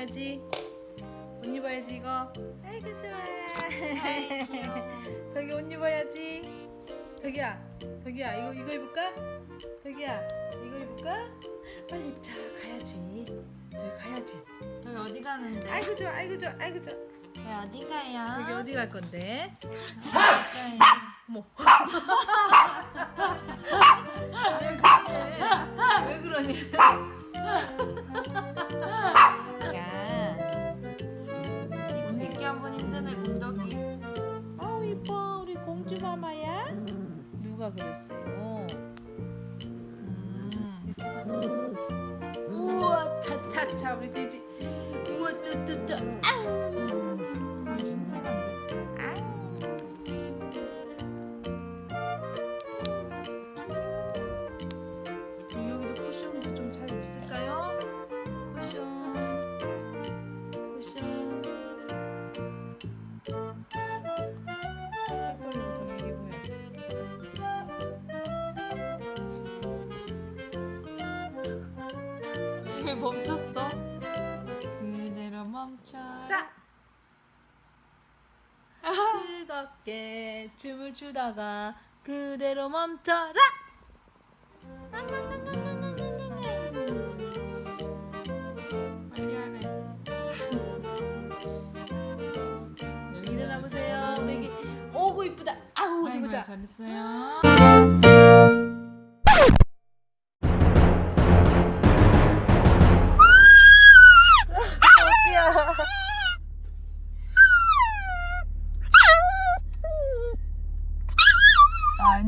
봐야지. 옷 입어야지 이거. 아이고 좋아. 아이. 덕이 옷 입어야지. 덕이야, 덕이야 이거 이거 입을까? 덕이야 이거 입을까? 빨리 입자 가야지. 덕이 가야지. 저희 어디 가는데? 아이고 좋아, 아이고 좋아, 아이고 좋아. 저희 어디 가요? 덕이 어디 갈 건데? 어디 뭐? 왜 그러니? 옷 입기 한번 힘드네 공덕이. 아우 이뻐 우리 공주 마마야. 누가 그랬어요? 음. 우와 차차차 우리 돼지. 우와 쩌쩌쩌. 아우. 왜 멈췄어? 그대로 멈춰라. 즐겁게 춤을 추다가 그대로 멈춰라. 빨리 하래. 일어나 보세요. 우리 애기. 오구 이쁘다. 아우 어디 보자. 잘했어요.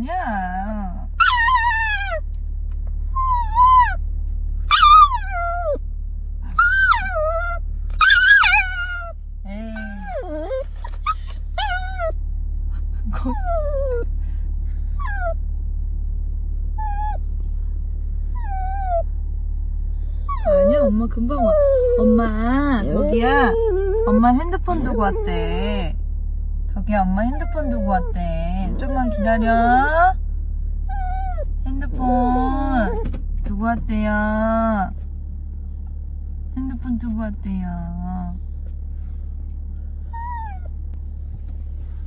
아니야. 아니야 엄마. 금방 와. 엄마 덕이야. 엄마 핸드폰 두고 왔대. 덕이야 엄마 핸드폰 두고 왔대 좀만 기다려 핸드폰 두고 왔대요 핸드폰 두고 왔대요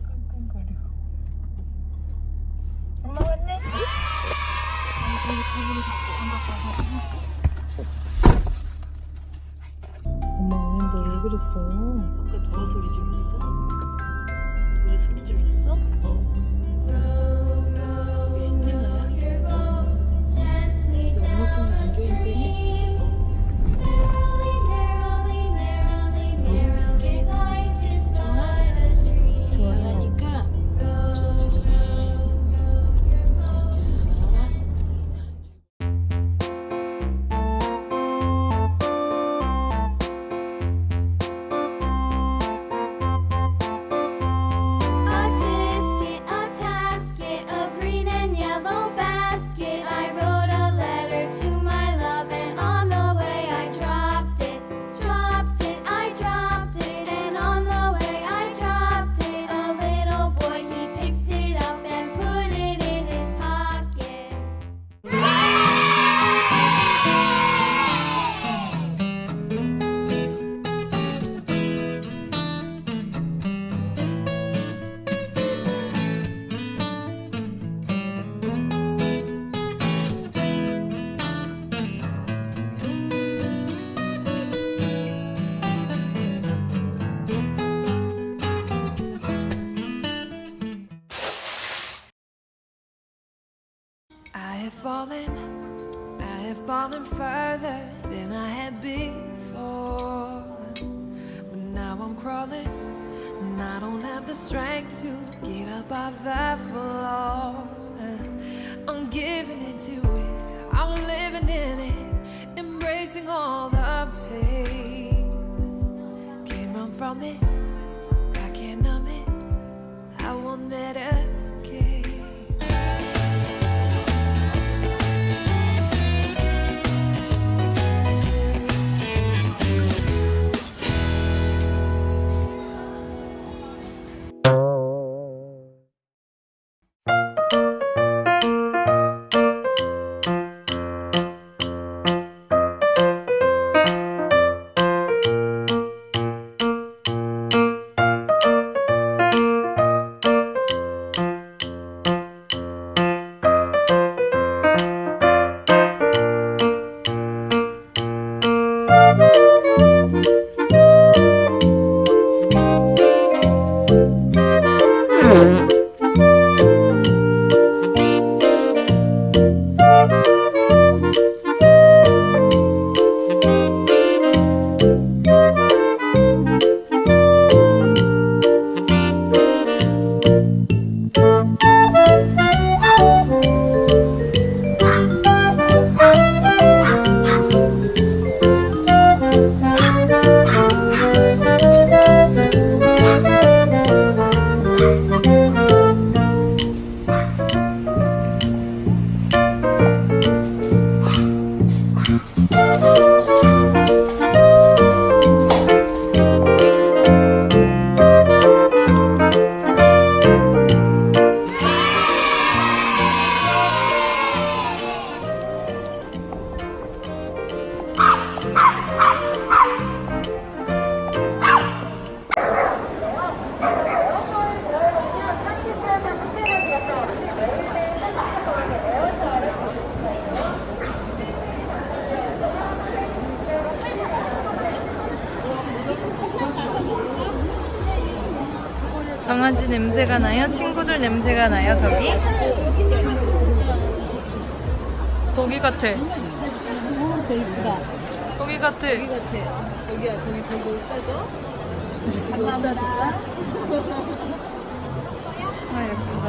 끙끙거려 엄마 왔네 엄마 오는데 왜 그랬어? 아까 누가 소리 질렀어? 누가 소리 질렀어? 우리 신생아야? 엄마 때문에 안 좋은데? Fallen, I have fallen further than I had before. But now I'm crawling, and I don't have the strength to get up off that floor. I'm giving into it, I'm living in it, embracing all the 냄새가 나요? 친구들 냄새가 나요, 덕이? 덕이 같아. 되게 이쁘다. 덕이 같아. 여기 같아. 여기야, 거기, 거기 옷 싸줘? 옷 싸줄까? 아, 예쁘다.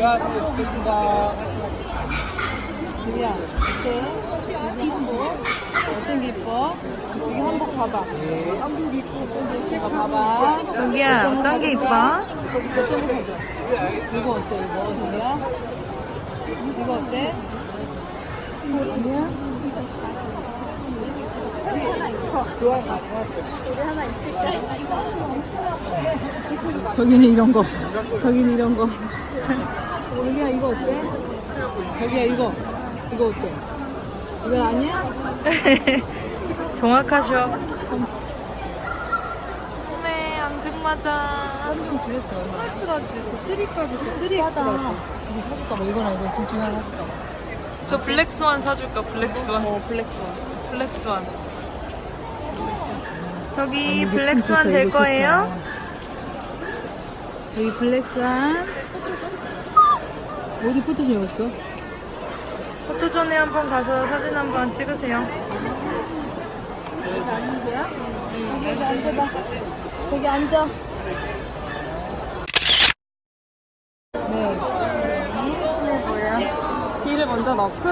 여 기야, 어때? 여기 한복? 어떤 게 이뻐? 여기 한복 봐봐. 어떤 게 이뻐? 봐봐. 덕이야, 어떤 게 이뻐? 어떤 거 사줘? 이거 어때, 이거? 저기야? 이거 어때? 아니야? 저기는 이런 거. 저기는 이런 거. 여기야, 이거 어때? 저기야, 이거. 이거 어때? 이건 아니야? 정확하셔. 네, 앙증 맞아. 좀 그랬어. 4X large 됐어. 3까지 있어. 3X large. 이거 사줄까 봐. 이거나 이거 둘 중에 하나 사줄까 봐. 저 블랙스완 사줄까, 블랙스완. 어, 블랙스완. 블랙스완. 저기 블랙스완 될 거예요? 여기 블랙스완. 어디 포토존 여기 있어? 포토존에 한번 가서 사진 한번 찍으세요. 여기 앉아봐. 거기 앉아. 네. 귀를 먼저 넣고.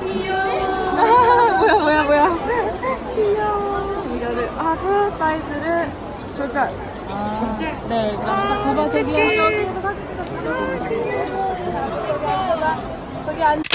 귀여워. 뭐야, 뭐야, 뭐야. 귀여워. 이거를 하고 사이즈를 조절. 아. 네, 이거. 봐봐, 되게. 여기 앉아봐. 거기 앉아. Pag